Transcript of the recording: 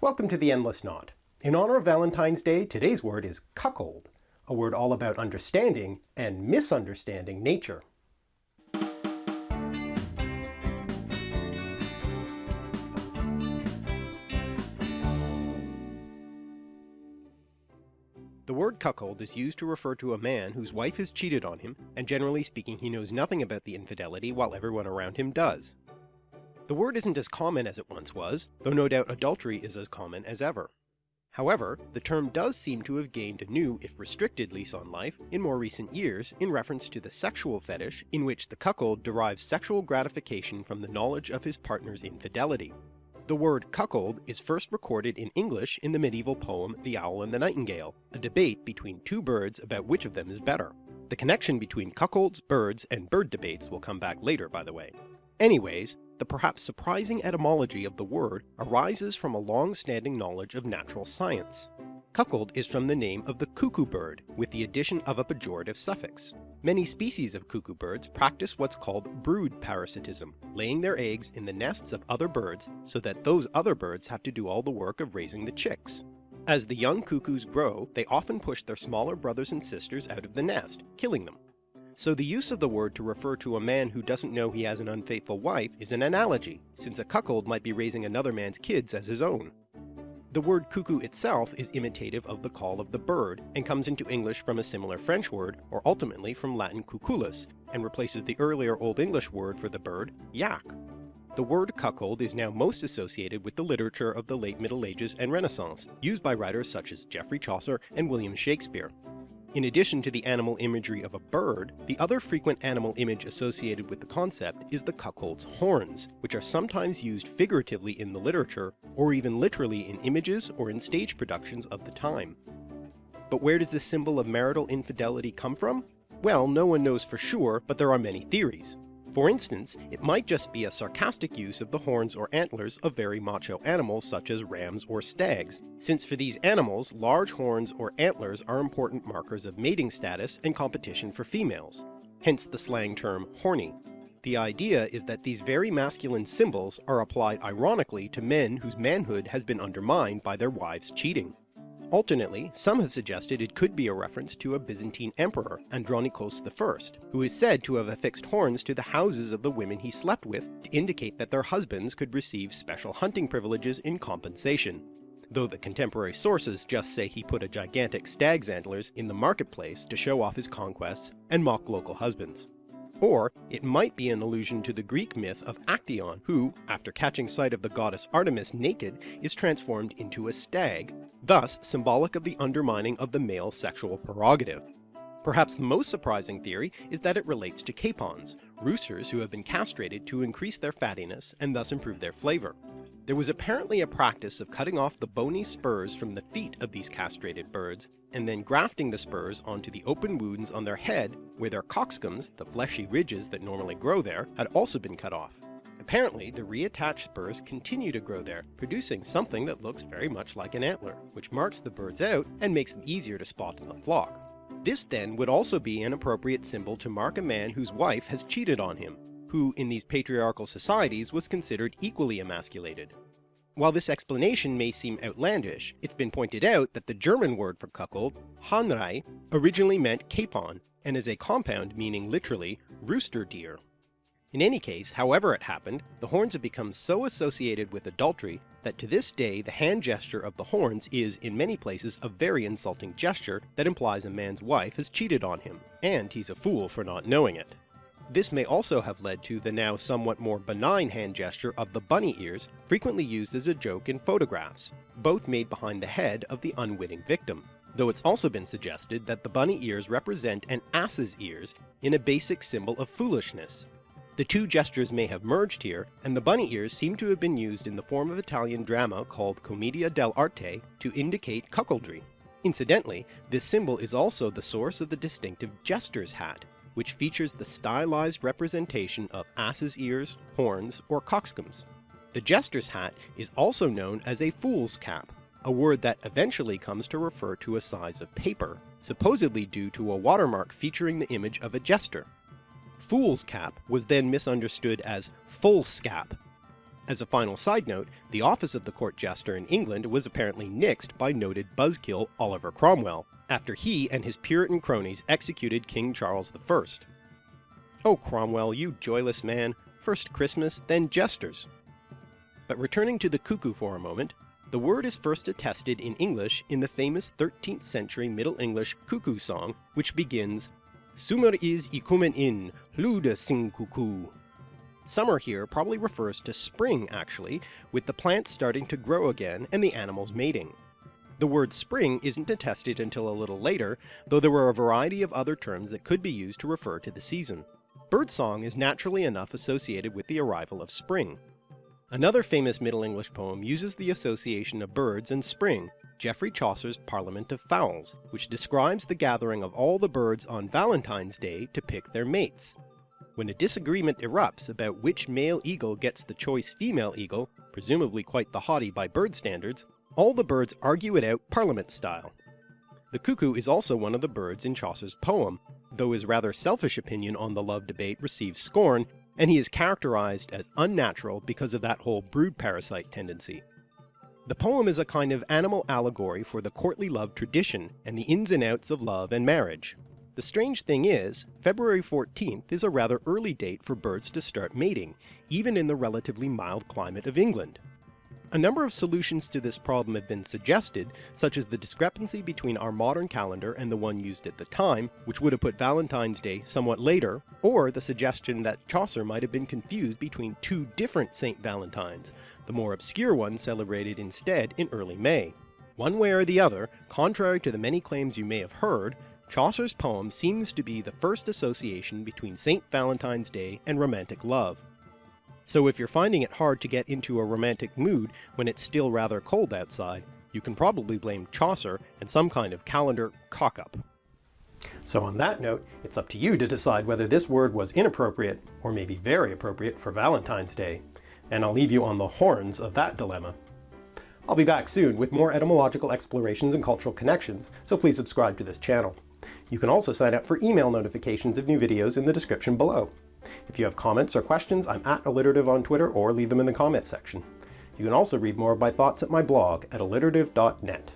Welcome to The Endless Knot. In honor of Valentine's Day, today's word is cuckold, a word all about understanding and misunderstanding nature. The word cuckold is used to refer to a man whose wife has cheated on him, and generally speaking he knows nothing about the infidelity while everyone around him does. The word isn't as common as it once was, though no doubt adultery is as common as ever. However, the term does seem to have gained a new, if restricted lease on life in more recent years in reference to the sexual fetish in which the cuckold derives sexual gratification from the knowledge of his partner's infidelity. The word cuckold is first recorded in English in the medieval poem The Owl and the Nightingale, a debate between two birds about which of them is better. The connection between cuckolds, birds, and bird debates will come back later by the way. Anyways, the perhaps surprising etymology of the word arises from a long-standing knowledge of natural science. Cuckold is from the name of the cuckoo bird, with the addition of a pejorative suffix. Many species of cuckoo birds practice what's called brood parasitism, laying their eggs in the nests of other birds so that those other birds have to do all the work of raising the chicks. As the young cuckoos grow, they often push their smaller brothers and sisters out of the nest, killing them. So the use of the word to refer to a man who doesn't know he has an unfaithful wife is an analogy, since a cuckold might be raising another man's kids as his own. The word cuckoo itself is imitative of the call of the bird, and comes into English from a similar French word, or ultimately from Latin cuculus, and replaces the earlier Old English word for the bird, geac. The word cuckold is now most associated with the literature of the late Middle Ages and Renaissance, used by writers such as Geoffrey Chaucer and William Shakespeare. In addition to the animal imagery of a bird, the other frequent animal image associated with the concept is the cuckold's horns, which are sometimes used figuratively in the literature, or even literally in images or in stage productions of the time. But where does this symbol of marital infidelity come from? Well, no one knows for sure, but there are many theories. For instance, it might just be a sarcastic use of the horns or antlers of very macho animals such as rams or stags, since for these animals large horns or antlers are important markers of mating status and competition for females, hence the slang term horny. The idea is that these very masculine symbols are applied ironically to men whose manhood has been undermined by their wives cheating. Alternately, some have suggested it could be a reference to a Byzantine emperor, Andronikos I, who is said to have affixed horns to the houses of the women he slept with to indicate that their husbands could receive special hunting privileges in compensation, though the contemporary sources just say he put a gigantic stag's antlers in the marketplace to show off his conquests and mock local husbands. Or it might be an allusion to the Greek myth of Actaeon, who, after catching sight of the goddess Artemis naked, is transformed into a stag, thus symbolic of the undermining of the male sexual prerogative. Perhaps the most surprising theory is that it relates to capons, roosters who have been castrated to increase their fattiness and thus improve their flavor. There was apparently a practice of cutting off the bony spurs from the feet of these castrated birds, and then grafting the spurs onto the open wounds on their head where their cockscombs, the fleshy ridges that normally grow there, had also been cut off. Apparently, the reattached spurs continue to grow there, producing something that looks very much like an antler, which marks the birds out and makes them easier to spot in the flock. This then would also be an appropriate symbol to mark a man whose wife has cheated on him, who in these patriarchal societies was considered equally emasculated. While this explanation may seem outlandish, it's been pointed out that the German word for cuckold, Hahnrei, originally meant capon, and is a compound meaning literally rooster deer. In any case, however it happened, the horns have become so associated with adultery that to this day the hand gesture of the horns is in many places a very insulting gesture that implies a man's wife has cheated on him, and he's a fool for not knowing it. This may also have led to the now somewhat more benign hand gesture of the bunny ears, frequently used as a joke in photographs, both made behind the head of the unwitting victim, though it's also been suggested that the bunny ears represent an ass's ears in a basic symbol of foolishness. The two gestures may have merged here, and the bunny ears seem to have been used in the form of Italian drama called commedia dell'arte to indicate cuckoldry. Incidentally, this symbol is also the source of the distinctive jester's hat, which features the stylized representation of ass's ears, horns, or cockscombs. The jester's hat is also known as a fool's cap, a word that eventually comes to refer to a size of paper, supposedly due to a watermark featuring the image of a jester. Fool's cap was then misunderstood as foolscap. As a final side note, the office of the court jester in England was apparently nixed by noted buzzkill Oliver Cromwell, after he and his Puritan cronies executed King Charles I. Oh Cromwell, you joyless man, first Christmas, then jesters. But returning to the cuckoo for a moment, the word is first attested in English in the famous 13th century Middle English cuckoo song, which begins, Summer is i ikumen in, lude sing cuckoo. Summer here probably refers to spring actually, with the plants starting to grow again and the animals mating. The word spring isn't attested until a little later, though there were a variety of other terms that could be used to refer to the season. Birdsong is naturally enough associated with the arrival of spring. Another famous Middle English poem uses the association of birds and spring, Geoffrey Chaucer's Parliament of Fowls, which describes the gathering of all the birds on Valentine's Day to pick their mates. When a disagreement erupts about which male eagle gets the choice female eagle, presumably quite the haughty by bird standards, all the birds argue it out Parliament style. The cuckoo is also one of the birds in Chaucer's poem, though his rather selfish opinion on the love debate receives scorn, and he is characterized as unnatural because of that whole brood parasite tendency. The poem is a kind of animal allegory for the courtly love tradition and the ins and outs of love and marriage. The strange thing is, February 14th is a rather early date for birds to start mating, even in the relatively mild climate of England. A number of solutions to this problem have been suggested, such as the discrepancy between our modern calendar and the one used at the time, which would have put Valentine's Day somewhat later, or the suggestion that Chaucer might have been confused between two different St. Valentines, the more obscure one celebrated instead in early May. One way or the other, contrary to the many claims you may have heard, Chaucer's poem seems to be the first association between St. Valentine's Day and romantic love. So if you're finding it hard to get into a romantic mood when it's still rather cold outside, you can probably blame Chaucer and some kind of calendar cock-up. So on that note, it's up to you to decide whether this word was inappropriate, or maybe very appropriate for Valentine's Day, and I'll leave you on the horns of that dilemma. I'll be back soon with more etymological explorations and cultural connections, so please subscribe to this channel. You can also sign up for email notifications of new videos in the description below. If you have comments or questions, I'm at alliterative on Twitter or leave them in the comments section. You can also read more of my thoughts at my blog at alliterative.net.